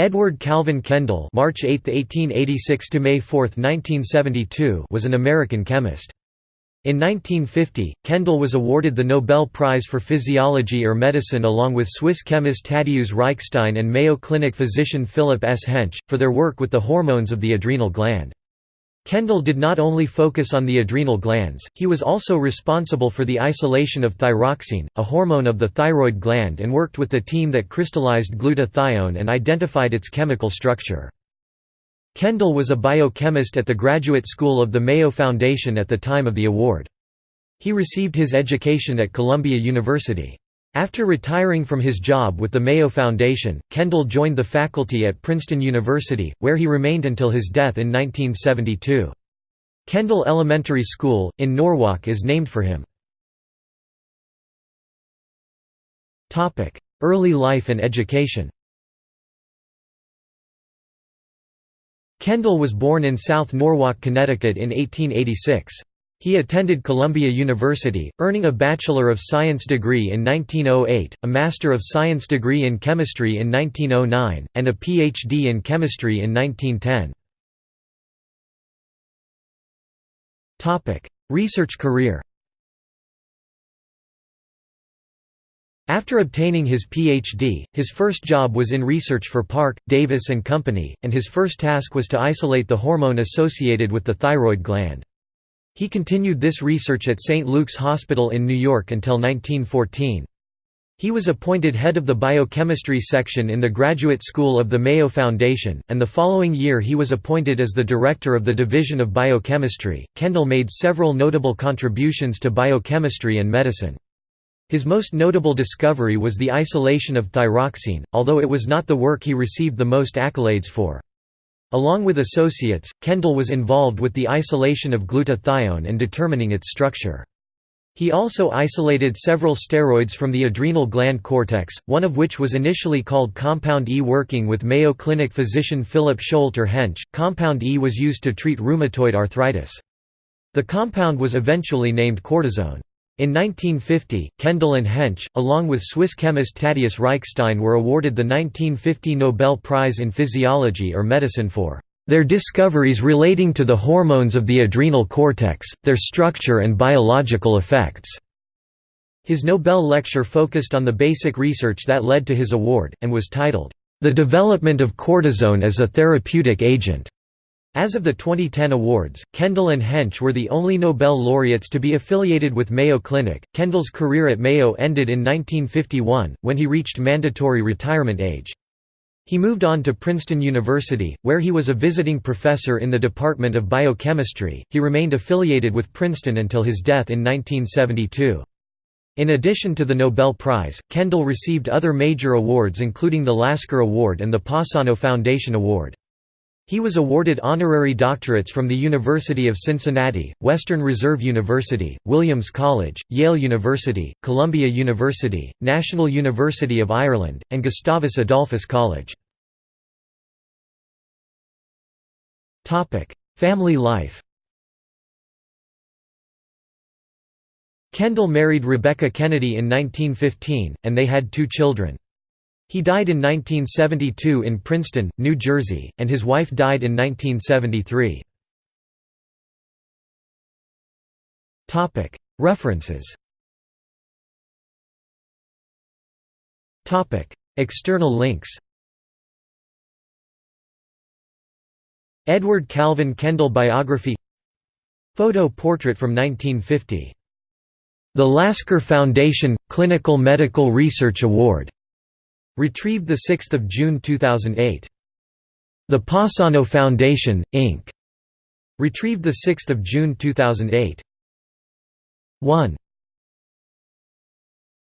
Edward Calvin Kendall March 8, 1886 to May 4, 1972 was an American chemist. In 1950, Kendall was awarded the Nobel Prize for Physiology or Medicine along with Swiss chemist Tadeusz Reichstein and Mayo Clinic physician Philip S. Hench, for their work with the hormones of the adrenal gland. Kendall did not only focus on the adrenal glands, he was also responsible for the isolation of thyroxine, a hormone of the thyroid gland and worked with the team that crystallized glutathione and identified its chemical structure. Kendall was a biochemist at the Graduate School of the Mayo Foundation at the time of the award. He received his education at Columbia University. After retiring from his job with the Mayo Foundation, Kendall joined the faculty at Princeton University, where he remained until his death in 1972. Kendall Elementary School, in Norwalk is named for him. Early life and education Kendall was born in South Norwalk, Connecticut in 1886. He attended Columbia University, earning a Bachelor of Science degree in 1908, a Master of Science degree in Chemistry in 1909, and a Ph.D. in Chemistry in 1910. Research career After obtaining his Ph.D., his first job was in research for Parke, Davis and Company, and his first task was to isolate the hormone associated with the thyroid gland. He continued this research at St. Luke's Hospital in New York until 1914. He was appointed head of the biochemistry section in the Graduate School of the Mayo Foundation, and the following year he was appointed as the director of the Division of Biochemistry. Kendall made several notable contributions to biochemistry and medicine. His most notable discovery was the isolation of thyroxine, although it was not the work he received the most accolades for. Along with associates, Kendall was involved with the isolation of glutathione and determining its structure. He also isolated several steroids from the adrenal gland cortex, one of which was initially called Compound E. Working with Mayo Clinic physician Philip Showalter Hench, Compound E was used to treat rheumatoid arthritis. The compound was eventually named cortisone. In 1950, Kendall and Hench, along with Swiss chemist Tadeusz Reichstein were awarded the 1950 Nobel Prize in Physiology or Medicine for their discoveries relating to the hormones of the adrenal cortex, their structure and biological effects." His Nobel lecture focused on the basic research that led to his award, and was titled, "'The Development of Cortisone as a Therapeutic Agent' As of the 2010 awards, Kendall and Hench were the only Nobel laureates to be affiliated with Mayo Clinic. Kendall's career at Mayo ended in 1951, when he reached mandatory retirement age. He moved on to Princeton University, where he was a visiting professor in the Department of Biochemistry. He remained affiliated with Princeton until his death in 1972. In addition to the Nobel Prize, Kendall received other major awards including the Lasker Award and the Passano Foundation Award. He was awarded honorary doctorates from the University of Cincinnati, Western Reserve University, Williams College, Yale University, Columbia University, National University of Ireland, and Gustavus Adolphus College. Family life Kendall married Rebecca Kennedy in 1915, and they had two children. He died in 1972 in Princeton, New Jersey, and his wife died in 1973. References. External links. Edward Calvin Kendall biography. Photo portrait from 1950 The Lasker Foundation – Clinical Medical Research Award Retrieved 6 June 2008. The Passano Foundation, Inc. Retrieved 6 June 2008. 1.